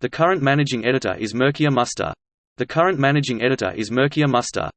The current managing editor is Mircea Muster. The current managing editor is Mircea Muster.